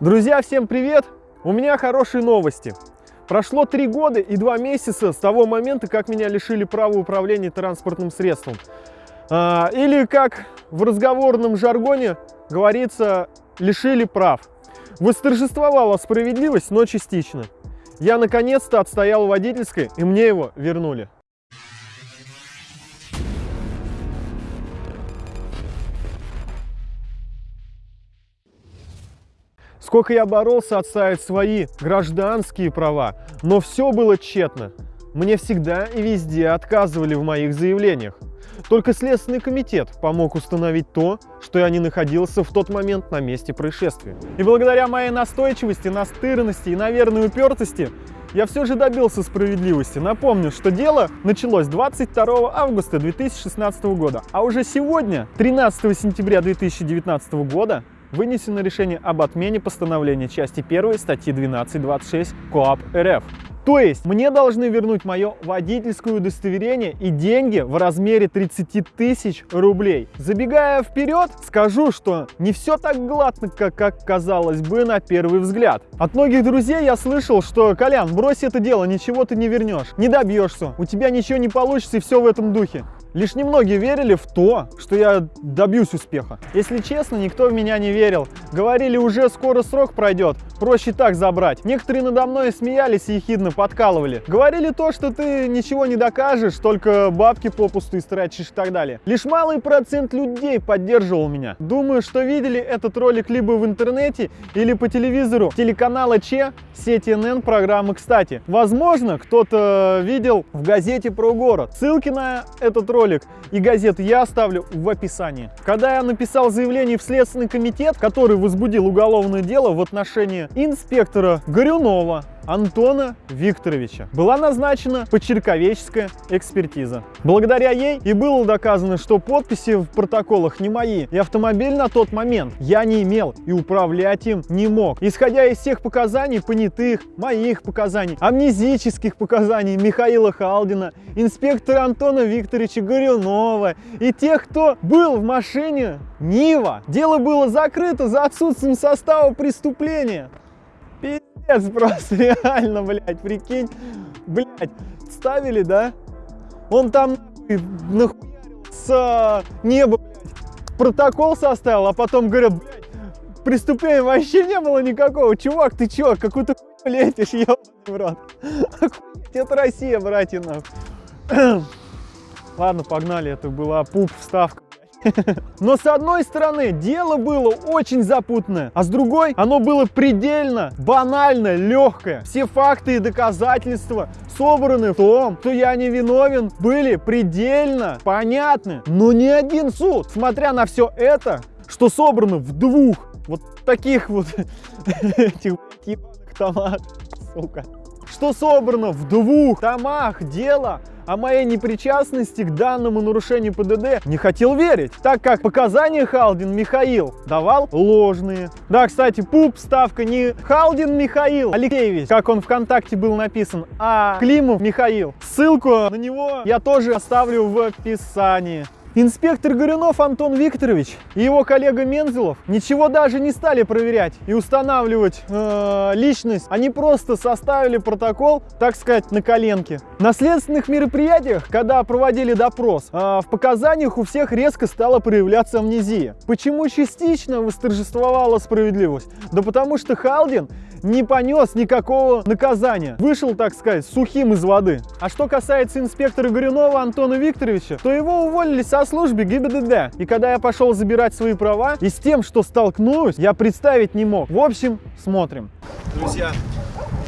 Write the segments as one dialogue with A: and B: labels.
A: Друзья, всем привет! У меня хорошие новости. Прошло три года и два месяца с того момента, как меня лишили права управления транспортным средством. А, или, как в разговорном жаргоне говорится, лишили прав. Восторжествовала справедливость, но частично. Я наконец-то отстоял водительской, и мне его вернули. Сколько я боролся отставить свои гражданские права, но все было тщетно. Мне всегда и везде отказывали в моих заявлениях. Только Следственный комитет помог установить то, что я не находился в тот момент на месте происшествия. И благодаря моей настойчивости, настырности и, наверное, упертости, я все же добился справедливости. Напомню, что дело началось 22 августа 2016 года, а уже сегодня, 13 сентября 2019 года, вынесено решение об отмене постановления части 1 статьи 12.26 КоАП РФ. То есть мне должны вернуть мое водительское удостоверение и деньги в размере 30 тысяч рублей. Забегая вперед, скажу, что не все так гладко, как, как казалось бы на первый взгляд. От многих друзей я слышал, что «Колян, брось это дело, ничего ты не вернешь, не добьешься, у тебя ничего не получится и все в этом духе». Лишь немногие верили в то, что я добьюсь успеха. Если честно, никто в меня не верил. Говорили, уже скоро срок пройдет, проще так забрать. Некоторые надо мной смеялись и ехидно подкалывали. Говорили то, что ты ничего не докажешь, только бабки попусту истратишь и так далее. Лишь малый процент людей поддерживал меня. Думаю, что видели этот ролик либо в интернете, или по телевизору телеканала Че, сети НН программы «Кстати». Возможно, кто-то видел в газете про город. Ссылки на этот ролик ролик и газету я оставлю в описании. Когда я написал заявление в Следственный комитет, который возбудил уголовное дело в отношении инспектора Горюнова, Антона Викторовича. Была назначена почерковеческая экспертиза. Благодаря ей и было доказано, что подписи в протоколах не мои, и автомобиль на тот момент я не имел и управлять им не мог. Исходя из всех показаний, понятых, моих показаний, амнезических показаний Михаила Халдина, инспектора Антона Викторовича Горюнова и тех, кто был в машине Нива, дело было закрыто за отсутствием состава преступления. Пиздец просто, реально, блядь, прикинь. Блядь, ставили, да? Он там нахуярил с а, неба, блядь, протокол составил, а потом говорят, блядь, преступления вообще не было никакого. Чувак, ты чё, какую-то летишь, ебаный в рот. Это Россия, братья. Ладно, погнали, это была пуп вставка. Но с одной стороны, дело было очень запутанное, а с другой, оно было предельно, банально, легкое. Все факты и доказательства собраны в том, что я не виновен, были предельно понятны. Но ни один суд, смотря на все это, что собрано в двух вот таких вот этих томах, сука, что собрано в двух томах дела о моей непричастности к данному нарушению ПДД не хотел верить, так как показания Халдин Михаил давал ложные. Да, кстати, пуп ставка не Халдин Михаил Алексеевич, как он ВКонтакте был написан, а Климов Михаил. Ссылку на него я тоже оставлю в описании. Инспектор Горюнов Антон Викторович и его коллега Мензелов ничего даже не стали проверять и устанавливать э, личность. Они просто составили протокол, так сказать, на коленке. На следственных мероприятиях, когда проводили допрос, э, в показаниях у всех резко стала проявляться амнезия. Почему частично восторжествовала справедливость? Да потому что Халдин не понес никакого наказания. Вышел, так сказать, сухим из воды. А что касается инспектора Горюнова Антона Викторовича, то его уволили со службы ГИБДД. И когда я пошел забирать свои права, и с тем, что столкнусь, я представить не мог. В общем, смотрим.
B: Друзья,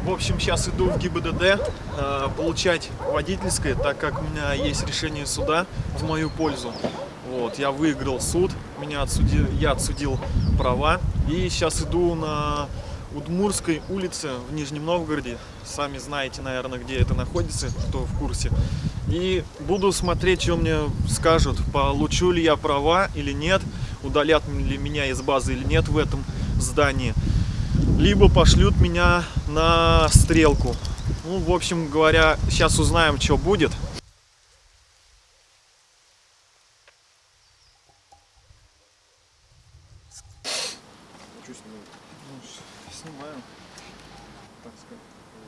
B: в общем, сейчас иду в ГИБДД э, получать водительское, так как у меня есть решение суда в мою пользу. Вот, я выиграл суд, меня отсудил, я отсудил права. И сейчас иду на Удмурской улице в Нижнем Новгороде. Сами знаете, наверное, где это находится, кто в курсе. И буду смотреть, что мне скажут, получу ли я права или нет, удалят ли меня из базы или нет в этом здании. Либо пошлют меня на стрелку. Ну, в общем говоря, сейчас узнаем, что будет.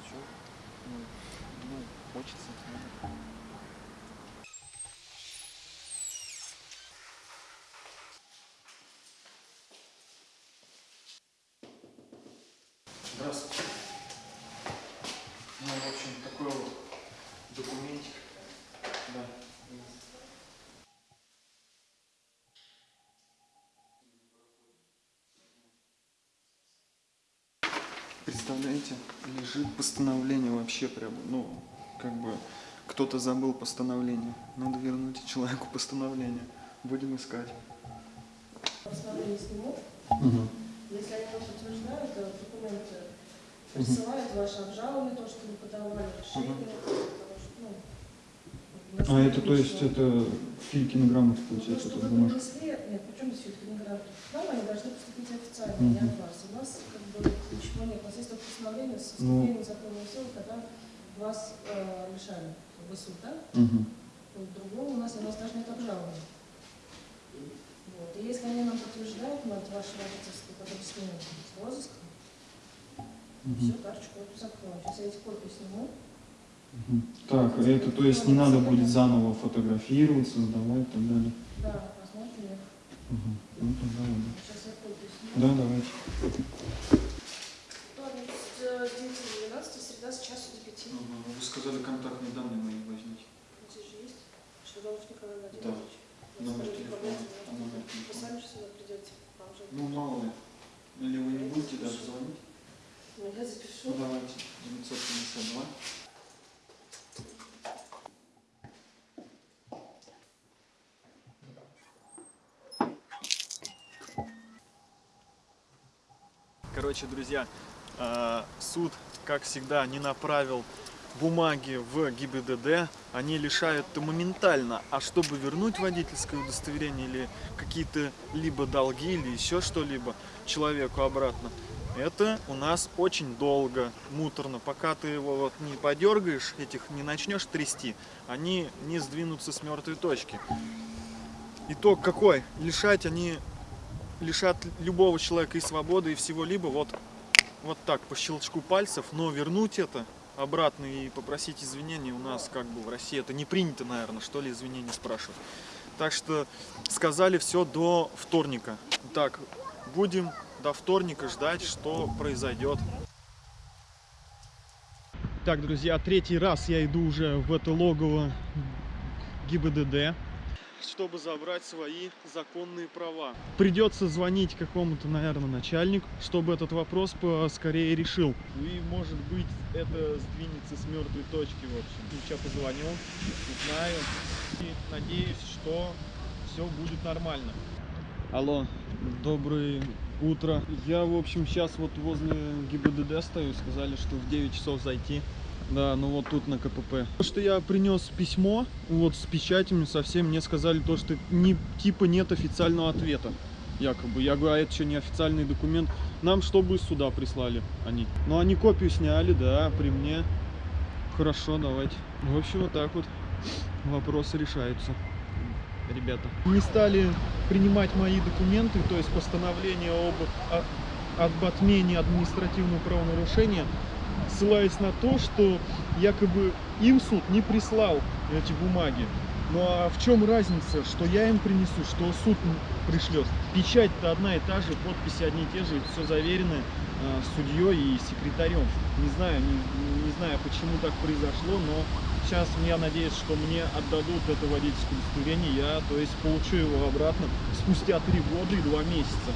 C: зачем? Ну, ну, хочется. ну. Здравствуйте. Ну, в общем, такой вот документик. Да. Представляете, лежит постановление вообще прям, ну, как бы кто-то забыл постановление. Надо вернуть человеку постановление. Будем искать.
D: Постановление сниму. Если они подтверждают, э, документы присылают ваше обжалование, то, что вы подавали, решение. потому что, ну,
E: А это то есть это
D: То,
E: получается,
D: что
E: эта
D: вы
E: бумажка.
D: принесли, нет, причем здесь фотография? Нам они должны поступить официально, не от вас. У нас как бы ничего нет. У нас есть только постановление с
E: Ну.
D: вступлением законной силы, когда вас э, лишали. Вы суд, да? Вот, другого у нас, у нас даже нет обжалования. Вот. И если они нам подтверждают, мать, ваше родительство, потом снимут с розыска, все, карточку эту закроем. Сейчас я эти копии сниму.
E: Так, это то есть не надо будет заново фотографировать, создавать и так далее.
D: Да, посмотрим. их.
E: Мгм. Ну тогда ладно.
D: Сейчас я копию сниму.
E: Да, давайте.
D: Вторник с э, 9 до 12, среда с часу до 5.
E: Вы сказали контактные данные мои возьмите.
D: Здесь же есть. Шадович Николай
E: Да.
D: Владимирович. Вас
E: Номер телефона. А
D: Вы сами же сюда придете. Вам же.
E: Ну мало ли. Или вы не будете
D: я запишу.
E: Ну давайте. 952.
C: Короче, друзья, э, суд, как всегда, не направил бумаги в ГИБДД, они лишают моментально. А чтобы вернуть водительское удостоверение или какие-то либо долги, или еще что-либо человеку обратно, это у нас очень долго, муторно. Пока ты его вот не подергаешь, этих не начнешь трясти, они не сдвинутся с мертвой точки. Итог какой? Лишать они лишат любого человека и свободы, и всего-либо вот, вот так, по щелчку пальцев, но вернуть это обратно и попросить извинения у нас как бы в России это не принято, наверное, что ли, извинения спрашивать. Так что сказали все до вторника. Так, будем до вторника ждать, что произойдет.
A: Так, друзья, третий раз я иду уже в это логово ГИБДД.
C: Чтобы забрать свои законные права.
A: Придется звонить какому-то, наверное, начальнику, чтобы этот вопрос скорее решил.
C: И может быть это сдвинется с мертвой точки, в общем.
A: Сейчас позвоню, узнаю и надеюсь, что все будет нормально. Алло, доброе утро. Я, в общем, сейчас вот возле ГИБДД стою, сказали, что в 9 часов зайти. Да, ну вот тут на КПП. То, что я принес письмо, вот с печатями совсем, мне сказали то, что не, типа нет официального ответа. Якобы. Я говорю, а это что, не официальный документ? Нам чтобы из суда прислали они. Но они копию сняли, да, при мне. Хорошо, давайте. В общем, вот так вот вопросы решаются, ребята. Не стали принимать мои документы, то есть постановление об, отмене административного правонарушения, ссылаясь на то, что якобы им суд не прислал эти бумаги. Ну а в чем разница, что я им принесу, что суд пришлет? Печать-то одна и та же, подписи одни и те же, все заверено э, судьей и секретарем. Не знаю, не, не знаю, почему так произошло, но сейчас я надеюсь, что мне отдадут это водительское удостоверение, я, то есть, получу его обратно спустя три года и два месяца.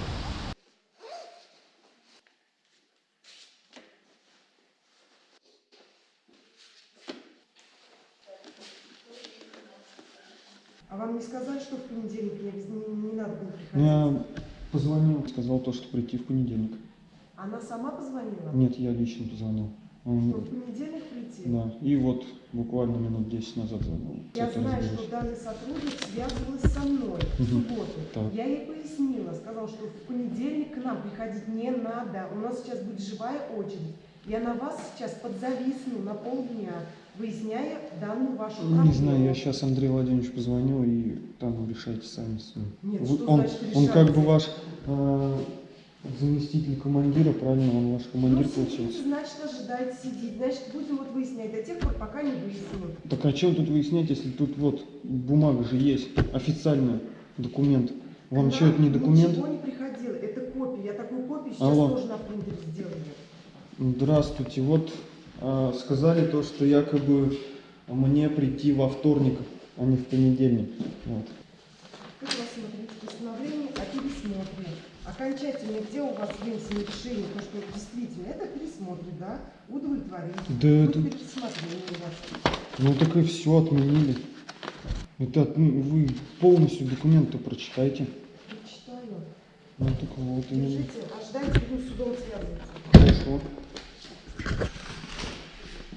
F: А вам не сказали, что в понедельник не, не- не надо было приходить?
E: Я позвонил, сказал то, что прийти в понедельник.
F: Она сама позвонила?
E: Нет, я лично позвонил. Он-
F: Что в понедельник прийти?
E: Да, и вот буквально минут 10 назад звонил.
F: Я знаю,
E: разберусь.
F: что данный сотрудник связывалась со мной в субботу.
E: Так.
F: Я ей пояснила, сказала, что в понедельник к нам приходить не надо. У нас сейчас будет живая очередь. Я на вас сейчас подзависну на полдня, выясняя данную вашу
E: Ну,
F: проблему.
E: не знаю, я сейчас Андрею Владимировичу позвоню и там решайте сами с ним.
F: Нет,
E: Вы-
F: что
E: он,
F: значит
E: он как бы ваш э,
C: Заместитель командира, правильно, он ваш командир
F: Ну,
C: получается.
F: значит, ожидайте сидеть. Значит, будем вот выяснять до тех пор, пока не выясним.
C: Так а чем тут выяснять, если тут вот бумага же есть, официальный документ. Вам
F: Нам
C: что, это не документ?
F: Ничего не приходило. Это копия. Я такую копию сейчас
C: Алло.
F: тоже на принтере сделаю.
C: Здравствуйте. Вот а, сказали то, что якобы мне прийти во вторник, а не в понедельник. Вот.
F: Тут рассмотрите постановление о пересмотре. Окончательно, где у вас вынесено решение, то, что действительно это пересмотр, да, удовлетворить.
C: Да это-
F: пересмотрение у вас.
C: Ну так и все отменили. Это ну, вы полностью документы прочитайте.
F: Прочитаю.
C: Ну так вот именно.
F: Держите, ожидайте, будем с судом связываться.
C: Хорошо.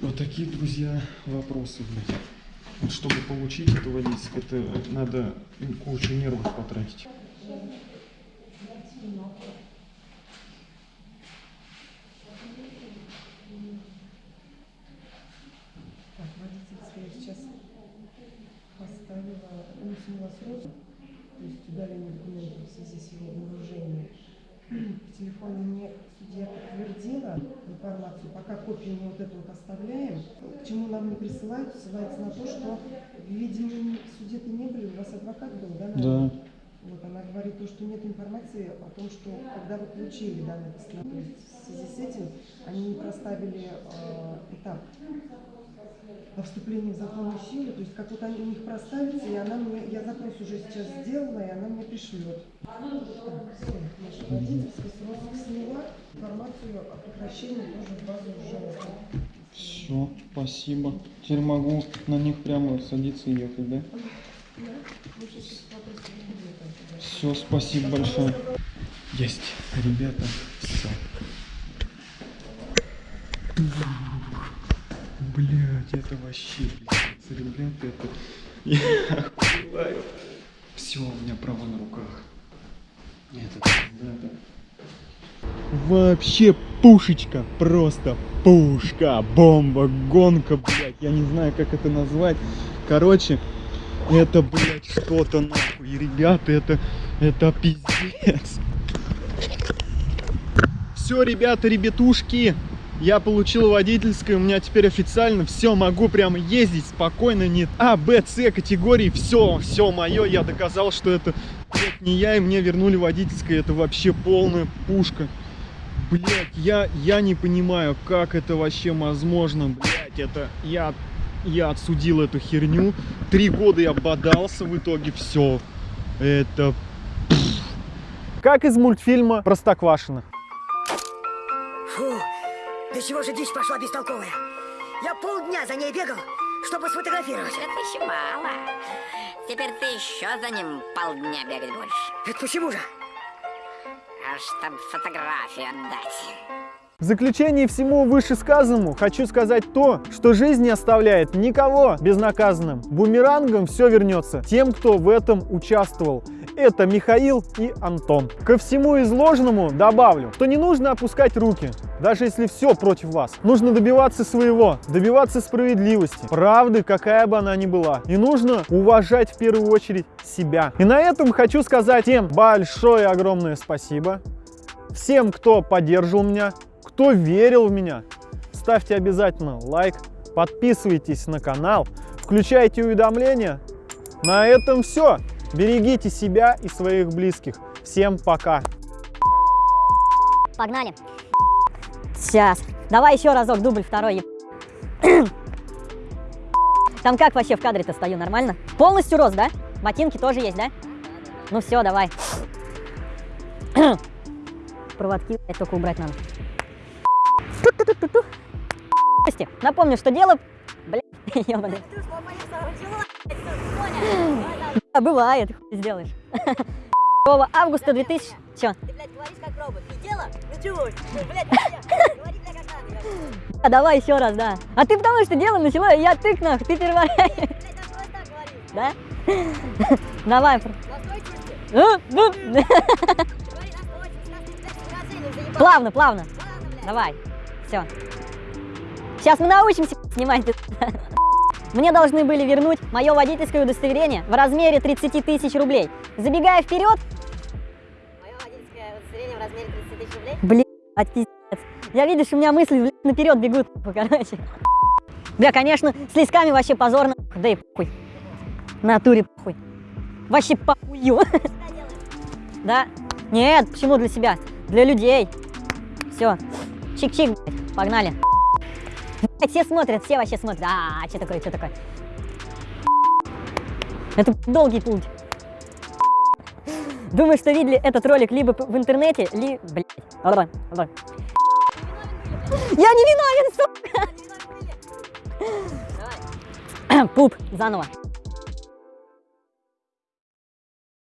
C: Вот такие, друзья, вопросы, блядь. Чтобы получить это водительское, это надо кучу нервов потратить.
F: Так, водительское я сейчас поставила, уснула срок, то есть удаление документов в связи с его вооружением. В телефоне мне судья подтвердила информацию, пока копию мы вот эту вот оставляем. К чему нам не присылают, ссылается на то, что, видимо, в суде-то не были, у вас адвокат был, да? наверное?
C: Да.
F: Вот она говорит, то, что нет информации о том, что когда вы получили данное постановление, в связи с этим они не проставили э, этап о вступлении в законную силу, то есть как вот они у них проставится, и она мне, я запрос уже сейчас сделала, и она мне пришлет. Так, все,
C: спасибо. Теперь могу на них прямо садиться и ехать, да. Все, спасибо большое. Есть, ребята, все. Блять, это вообще пиздец, ребята, это... Я охуеваю. Все, у меня право на руках. Вообще пушечка, просто пушка, бомба, гонка, блядь, я не знаю, как это назвать. Короче, это, блядь, что-то нахуй, И, ребята, это, это пиздец. Все, ребята, ребятушки, я получил водительское, у меня теперь официально все, могу прямо ездить спокойно, нет А, Б, С категории, все, все мое, я доказал, что это, блядь, не я, и мне вернули водительское, это вообще полная пушка. Блять, я, я не понимаю, как это вообще возможно, блять, это я, я отсудил эту херню, три года я бодался, в итоге все, это
A: Как из мультфильма Простоквашино.
G: Фу, до чего же дичь пошла бестолковая? Я полдня за ней бегал, чтобы сфотографировать.
H: Это еще мало. Теперь ты еще за ним полдня бегать будешь.
G: Это почему же?
H: А чтоб фотографию отдать.
A: В заключение всему вышесказанному хочу сказать то, что жизнь не оставляет никого безнаказанным. Бумерангом все вернется тем, кто в этом участвовал. Это Михаил и Антон. Ко всему изложенному добавлю, что не нужно опускать руки, даже если все против вас. Нужно добиваться своего, добиваться справедливости, правды, какая бы она ни была. И нужно уважать в первую очередь себя. И на этом хочу сказать всем большое огромное спасибо. Всем, кто поддерживал меня, кто верил в меня, ставьте обязательно лайк, подписывайтесь на канал, включайте уведомления. На этом все. Берегите себя и своих близких. Всем пока.
I: Погнали. Сейчас. Давай еще разок, дубль второй. Там как вообще в кадре-то стою, нормально? Полностью рост, да? Ботинки тоже есть, да? Ну все, давай. Проводки блядь, только убрать надо. Напомню, что дело... Блядь, ёбаный. Да, Бывает, хуй сделаешь. 2 августа 2000... Чё?
G: Ты, блядь, говоришь как робот. И дело началось. Блядь, говори, бля, как надо.
I: А давай еще раз, да. А ты потому что дело начала, и я тык нах, ты
G: Блядь, говори.
I: да? Давай. Ну, ну.
G: Блядь.
I: Плавно, плавно.
G: Блядь.
I: Давай. Все. Сейчас мы научимся снимать. Мне должны были вернуть мое водительское удостоверение в размере 30 тысяч рублей. Забегая вперед,
G: Мое водительское удостоверение в размере 30
I: Блин, пиздец. Я видишь, у меня мысли блядь, наперед бегут, короче. Бля, конечно, с лесками вообще позорно. Да и похуй. Натуре похуй. Вообще похую. Да? Нет, почему для себя? Для людей. Все. Чик-чик, погнали. Все смотрят, все вообще смотрят. А, что такое, что такое? Это долгий путь. Думаю, что видели этот ролик либо в интернете, ли... Блядь. Я не виновен, сука! Пуп, заново.